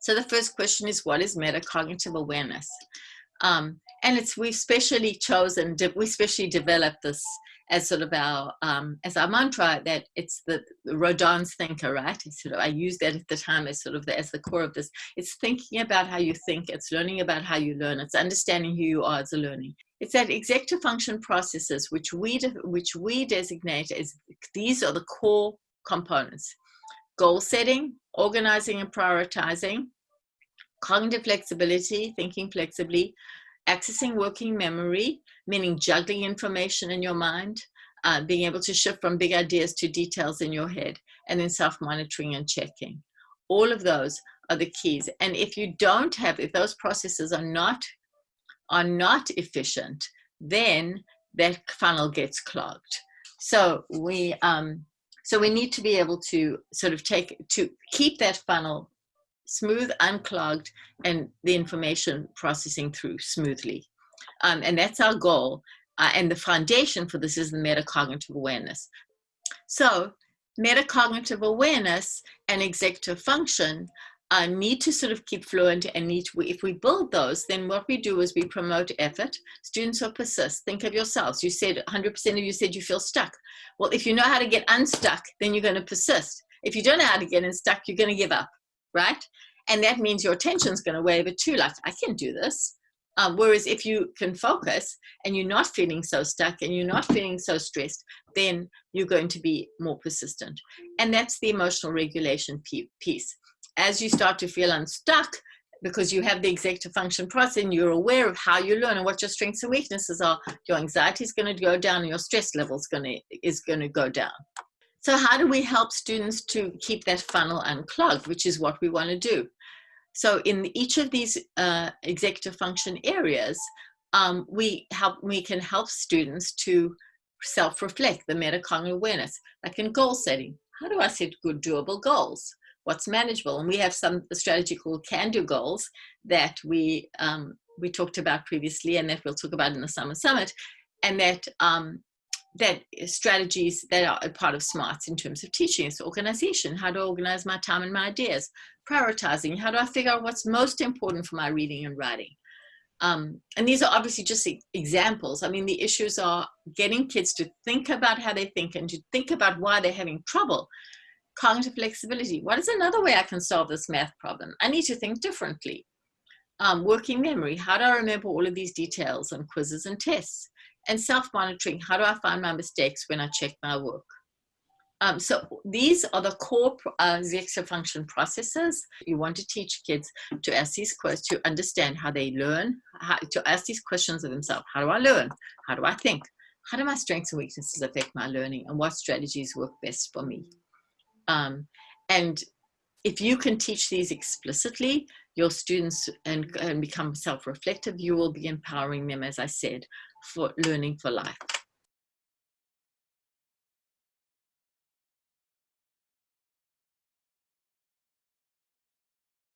So the first question is, what is metacognitive awareness? Um, and it's we've specially chosen, we specially developed this as sort of our um, as our mantra that it's the, Rodin's thinker, right? It's sort of I used that at the time as sort of the, as the core of this. It's thinking about how you think. It's learning about how you learn. It's understanding who you are as a learning. It's that executive function processes which we which we designate as these are the core components: goal setting, organizing and prioritizing, cognitive flexibility, thinking flexibly, accessing working memory, meaning juggling information in your mind, uh, being able to shift from big ideas to details in your head, and then self-monitoring and checking. All of those are the keys. And if you don't have, if those processes are not, are not efficient, then that funnel gets clogged. So we, um, so we need to be able to sort of take, to keep that funnel smooth, unclogged, and the information processing through smoothly. Um, and that's our goal. Uh, and the foundation for this is the metacognitive awareness. So metacognitive awareness and executive function uh, need to sort of keep fluent and need to, if we build those, then what we do is we promote effort. Students will persist. Think of yourselves. You said 100% of you said you feel stuck. Well, if you know how to get unstuck, then you're going to persist. If you don't know how to get unstuck, you're going to give up right? And that means your attention's going to waver too, like, I can do this. Um, whereas if you can focus and you're not feeling so stuck and you're not feeling so stressed, then you're going to be more persistent. And that's the emotional regulation piece. As you start to feel unstuck, because you have the executive function process and you're aware of how you learn and what your strengths and weaknesses are, your anxiety is going to go down and your stress level is going is going to go down. So how do we help students to keep that funnel unclogged, which is what we want to do? So in each of these uh, executive function areas, um, we help we can help students to self-reflect the metacognitive awareness, like in goal setting. How do I set good doable goals? What's manageable? And we have some strategy called can-do goals that we um, we talked about previously and that we'll talk about in the summer summit and that um, that strategies that are a part of smarts in terms of teaching is organization. How to organize my time and my ideas. Prioritizing. How do i figure out what's most important for my reading and writing? Um, and these are obviously just examples. I mean the issues are getting kids to think about how they think and to think about why they're having trouble. Cognitive flexibility. What is another way i can solve this math problem? I need to think differently. Um, working memory. How do i remember all of these details on quizzes and tests and self-monitoring. How do I find my mistakes when I check my work? Um, so these are the core uh, function processes. You want to teach kids to ask these questions, to understand how they learn, how, to ask these questions of themselves. How do I learn? How do I think? How do my strengths and weaknesses affect my learning? And what strategies work best for me? Um, and if you can teach these explicitly, your students and, and become self-reflective, you will be empowering them, as I said, for learning for life.